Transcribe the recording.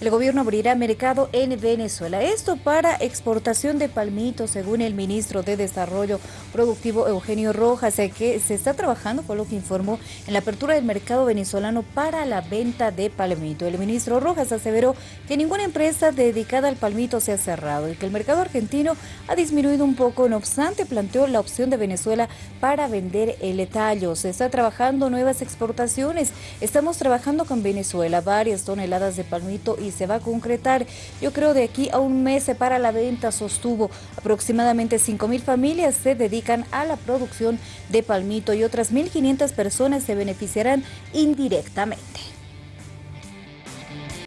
El gobierno abrirá mercado en Venezuela. Esto para exportación de palmitos, según el ministro de Desarrollo Productivo Eugenio Rojas, eh, que se está trabajando, por lo que informó, en la apertura del mercado venezolano para la venta de palmito. El ministro Rojas aseveró que ninguna empresa dedicada al palmito se ha cerrado y que el mercado argentino ha disminuido un poco. No obstante, planteó la opción de Venezuela para vender el tallo. Se está trabajando nuevas exportaciones. Estamos trabajando con Venezuela varias toneladas de palmito y se va a concretar. Yo creo de aquí a un mes para la venta, sostuvo. Aproximadamente 5.000 familias se dedican a la producción de palmito y otras 1.500 personas se beneficiarán indirectamente.